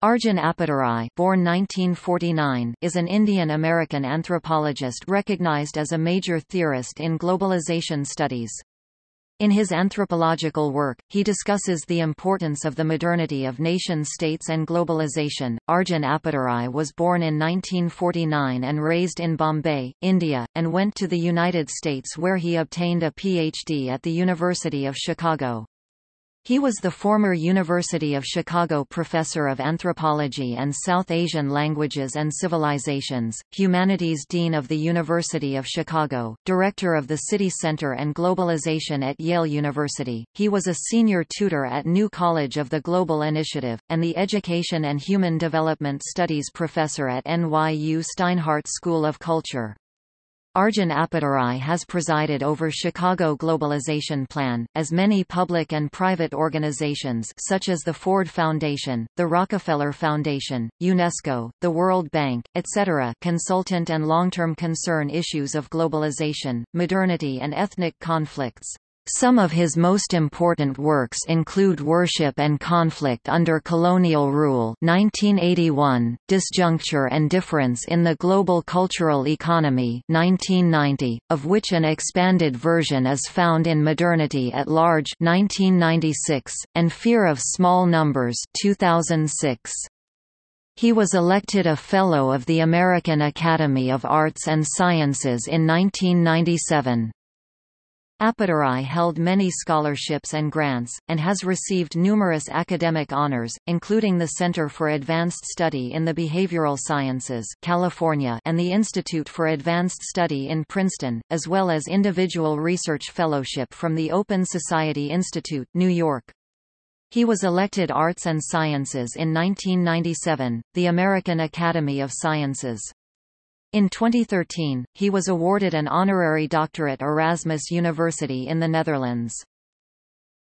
Arjun Appadurai born 1949, is an Indian-American anthropologist recognized as a major theorist in globalization studies. In his anthropological work, he discusses the importance of the modernity of nation-states and globalization. Arjun Appadurai was born in 1949 and raised in Bombay, India, and went to the United States where he obtained a PhD at the University of Chicago. He was the former University of Chicago Professor of Anthropology and South Asian Languages and Civilizations, Humanities Dean of the University of Chicago, Director of the City Center and Globalization at Yale University. He was a senior tutor at New College of the Global Initiative, and the Education and Human Development Studies Professor at NYU Steinhardt School of Culture. Arjun Appadurai has presided over Chicago Globalization Plan, as many public and private organizations such as the Ford Foundation, the Rockefeller Foundation, UNESCO, the World Bank, etc. consultant and long-term concern issues of globalization, modernity and ethnic conflicts. Some of his most important works include Worship and Conflict Under Colonial Rule 1981, Disjuncture and Difference in the Global Cultural Economy 1990, of which an expanded version is found in Modernity at Large 1996, and Fear of Small Numbers 2006. He was elected a Fellow of the American Academy of Arts and Sciences in 1997. Appadurai held many scholarships and grants, and has received numerous academic honors, including the Center for Advanced Study in the Behavioral Sciences California and the Institute for Advanced Study in Princeton, as well as individual research fellowship from the Open Society Institute, New York. He was elected Arts and Sciences in 1997, the American Academy of Sciences. In 2013, he was awarded an honorary doctorate at Erasmus University in the Netherlands.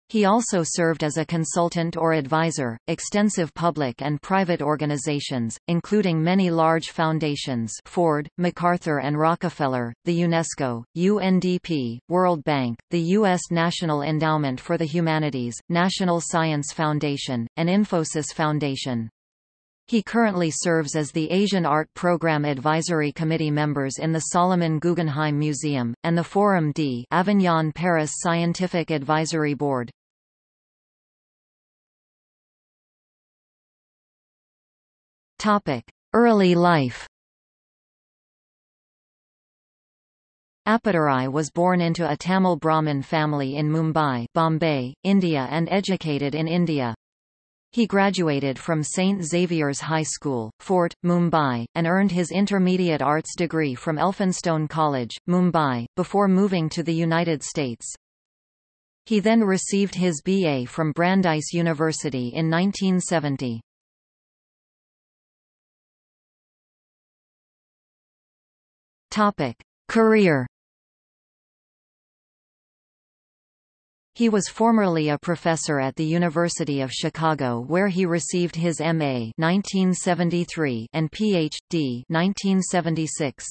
He also served as a consultant or advisor, extensive public and private organizations, including many large foundations Ford, MacArthur and Rockefeller, the UNESCO, UNDP, World Bank, the U.S. National Endowment for the Humanities, National Science Foundation, and Infosys Foundation. He currently serves as the Asian Art Program Advisory Committee members in the Solomon Guggenheim Museum, and the Forum d Avignon Paris Scientific Advisory Board. Early life Appadurai was born into a Tamil Brahmin family in Mumbai, Bombay, India and educated in India. He graduated from St. Xavier's High School, Fort, Mumbai, and earned his intermediate arts degree from Elphinstone College, Mumbai, before moving to the United States. He then received his BA from Brandeis University in 1970. Topic: Career He was formerly a professor at the University of Chicago where he received his M.A. 1973 and Ph.D. 1976.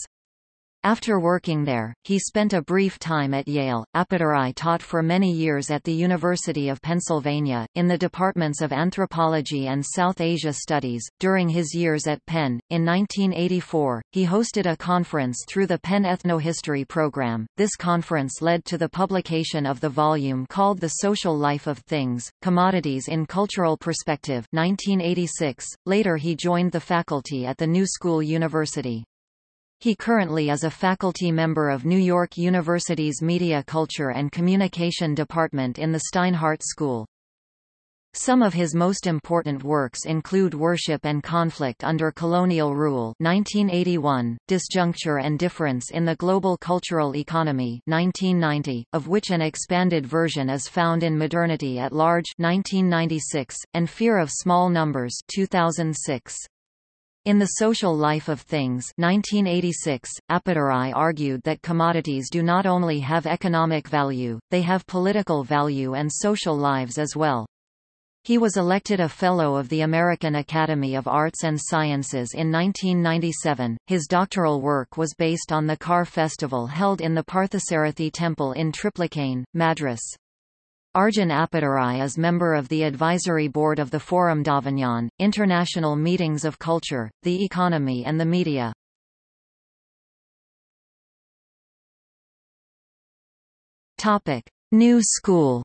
After working there, he spent a brief time at Yale. Appadurai taught for many years at the University of Pennsylvania, in the departments of anthropology and South Asia studies. During his years at Penn, in 1984, he hosted a conference through the Penn Ethnohistory program. This conference led to the publication of the volume called The Social Life of Things Commodities in Cultural Perspective. 1986. Later, he joined the faculty at the New School University. He currently is a faculty member of New York University's Media Culture and Communication Department in the Steinhardt School. Some of his most important works include Worship and Conflict Under Colonial Rule 1981, Disjuncture and Difference in the Global Cultural Economy 1990, of which an expanded version is found in Modernity at Large 1996, and Fear of Small Numbers 2006. In The Social Life of Things 1986, Appadurai argued that commodities do not only have economic value, they have political value and social lives as well. He was elected a Fellow of the American Academy of Arts and Sciences in 1997. His doctoral work was based on the Car Festival held in the Parthasarathi Temple in Triplicane, Madras. Arjun Appadurai is member of the advisory board of the Forum d'Avignon, International Meetings of Culture, the Economy and the Media. Topic: New School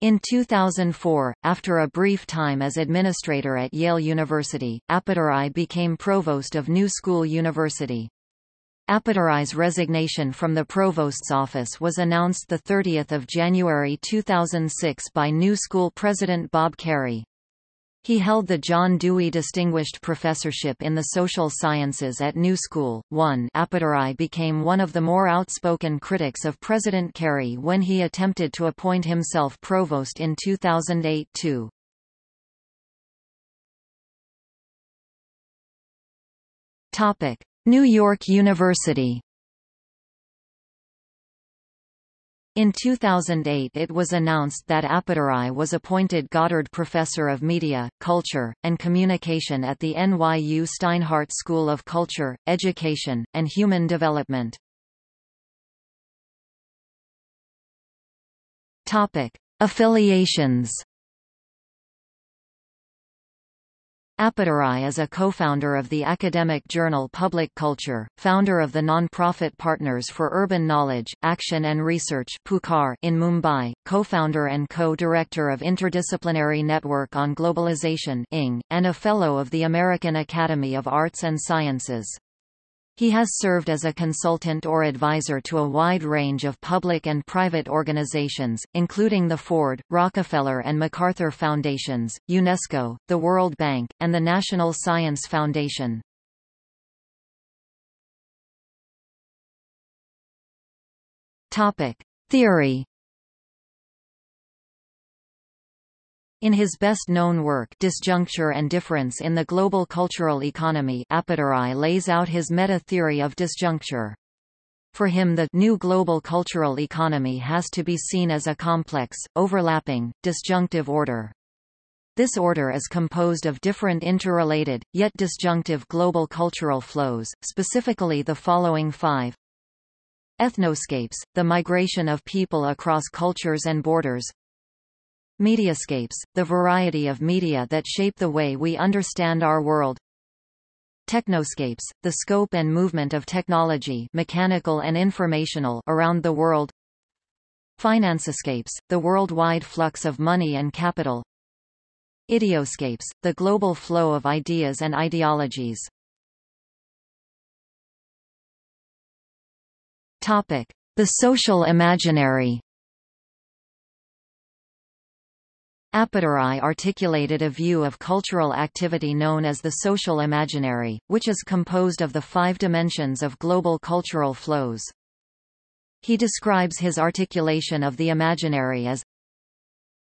In 2004, after a brief time as administrator at Yale University, Appadurai became provost of New School University. Appadurai's resignation from the provost's office was announced 30 January 2006 by New School president Bob Kerrey. He held the John Dewey Distinguished Professorship in the Social Sciences at New School. 1 Appadurai became one of the more outspoken critics of President Kerrey when he attempted to appoint himself provost in 2008-2. Topic: New York University In 2008 it was announced that Appadurai was appointed Goddard Professor of Media, Culture, and Communication at the NYU Steinhardt School of Culture, Education, and Human Development. Affiliations Appadurai is a co-founder of the academic journal Public Culture, founder of the non-profit Partners for Urban Knowledge, Action and Research in Mumbai, co-founder and co-director of Interdisciplinary Network on Globalization and a Fellow of the American Academy of Arts and Sciences. He has served as a consultant or advisor to a wide range of public and private organizations, including the Ford, Rockefeller and MacArthur Foundations, UNESCO, the World Bank, and the National Science Foundation. Theory In his best-known work Disjuncture and Difference in the Global Cultural Economy Appadurai lays out his meta-theory of disjuncture. For him the new global cultural economy has to be seen as a complex, overlapping, disjunctive order. This order is composed of different interrelated, yet disjunctive global cultural flows, specifically the following five. Ethnoscapes, the migration of people across cultures and borders Mediascapes, the variety of media that shape the way we understand our world. Technoscapes, the scope and movement of technology mechanical and informational around the world. Financescapes, the worldwide flux of money and capital. Ideoscapes, the global flow of ideas and ideologies. Topic: The social imaginary. Appadurai articulated a view of cultural activity known as the social imaginary, which is composed of the five dimensions of global cultural flows. He describes his articulation of the imaginary as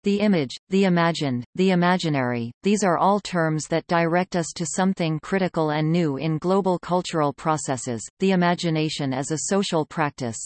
the image, the imagined, the imaginary, these are all terms that direct us to something critical and new in global cultural processes, the imagination as a social practice.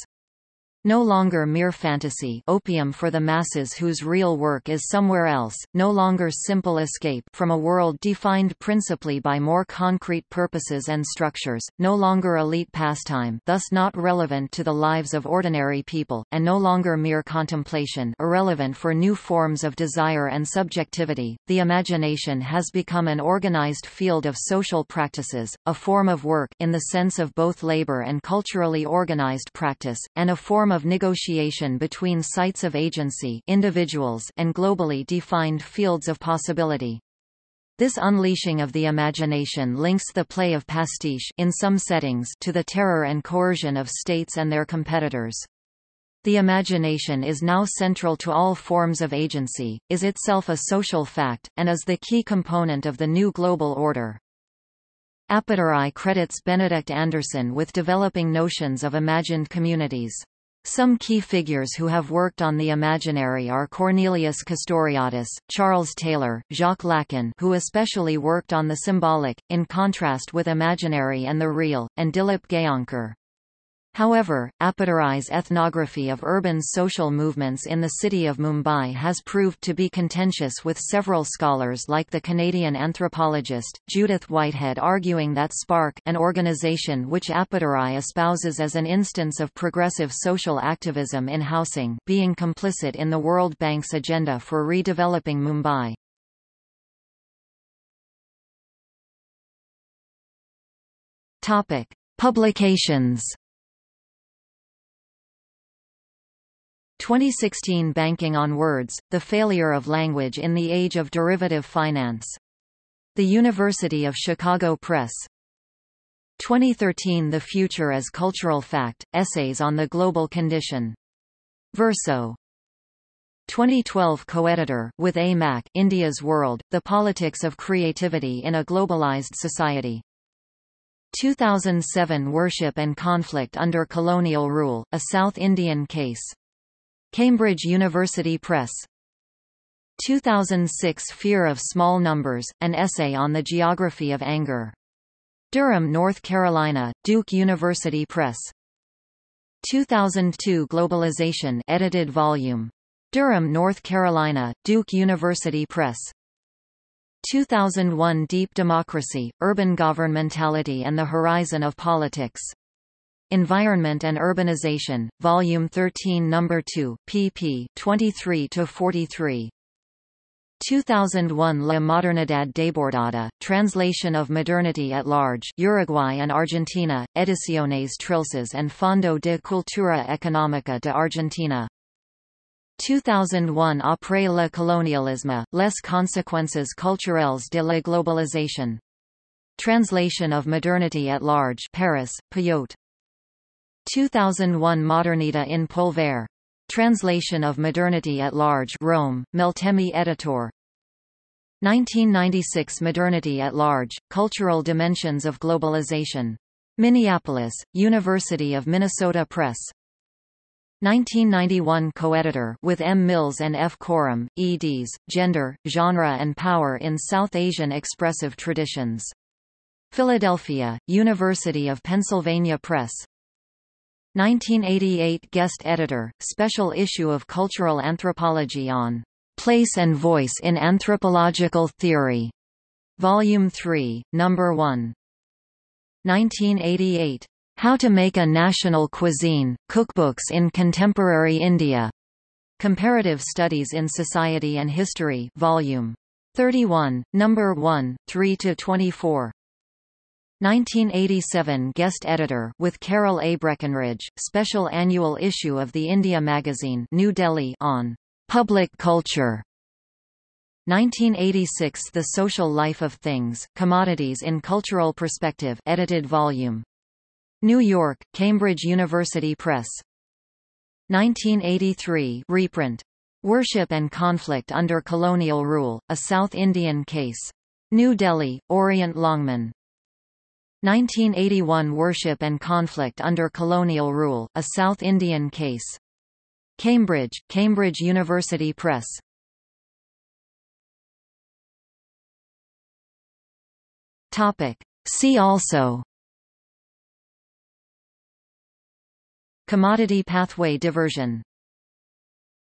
No longer mere fantasy opium for the masses whose real work is somewhere else, no longer simple escape from a world defined principally by more concrete purposes and structures, no longer elite pastime thus not relevant to the lives of ordinary people, and no longer mere contemplation irrelevant for new forms of desire and subjectivity. The imagination has become an organized field of social practices, a form of work in the sense of both labor and culturally organized practice, and a form of negotiation between sites of agency individuals and globally defined fields of possibility. This unleashing of the imagination links the play of pastiche in some settings to the terror and coercion of states and their competitors. The imagination is now central to all forms of agency, is itself a social fact, and is the key component of the new global order. Appadurai credits Benedict Anderson with developing notions of imagined communities. Some key figures who have worked on the imaginary are Cornelius Castoriadis, Charles Taylor, Jacques Lacan who especially worked on the symbolic, in contrast with imaginary and the real, and Dilip Gaonkar. However, Appadurai's ethnography of urban social movements in the city of Mumbai has proved to be contentious with several scholars like the Canadian anthropologist, Judith Whitehead arguing that SPARC an organization which Appadurai espouses as an instance of progressive social activism in housing being complicit in the World Bank's agenda for redeveloping Mumbai. Publications 2016 Banking on Words, The Failure of Language in the Age of Derivative Finance. The University of Chicago Press. 2013 The Future as Cultural Fact, Essays on the Global Condition. Verso. 2012 co-editor, with A. Mack, India's World, The Politics of Creativity in a Globalized Society. 2007 Worship and Conflict Under Colonial Rule, A South Indian Case. Cambridge University Press. 2006 Fear of Small Numbers, an essay on the geography of anger. Durham, North Carolina, Duke University Press. 2002 Globalization edited volume. Durham, North Carolina, Duke University Press. 2001 Deep Democracy, Urban Governmentality and the Horizon of Politics. Environment and Urbanization, Volume 13 No. 2, pp. 23–43. 2001 La Modernidad Desbordada, Translation of Modernity at Large Uruguay and Argentina, Ediciones Trilces and Fondo de Cultura Económica de Argentina. 2001 Après le colonialisme, les conséquences culturelles de la globalisation. Translation of Modernity at Large Paris, Payot. 2001 Modernità in Polvere. Translation of Modernity at Large Rome, Meltemi Editor. 1996 Modernity at Large, Cultural Dimensions of Globalization. Minneapolis, University of Minnesota Press. 1991 co-editor with M. Mills and F. Korom, eds. Gender, Genre and Power in South Asian Expressive Traditions. Philadelphia, University of Pennsylvania Press. 1988 guest editor, special issue of Cultural Anthropology on Place and Voice in Anthropological Theory. Volume 3, Number 1. 1988. How to Make a National Cuisine, Cookbooks in Contemporary India. Comparative Studies in Society and History Volume 31, Number 1, 3–24. 1987 guest editor with Carol A. Breckenridge, special annual issue of the India magazine New Delhi on public culture. 1986 The Social Life of Things, Commodities in Cultural Perspective edited volume. New York, Cambridge University Press. 1983 reprint. Worship and Conflict Under Colonial Rule, A South Indian Case. New Delhi, Orient Longman. 1981 Worship and Conflict Under Colonial Rule, A South Indian Case. Cambridge, Cambridge University Press. Topic. See also Commodity pathway diversion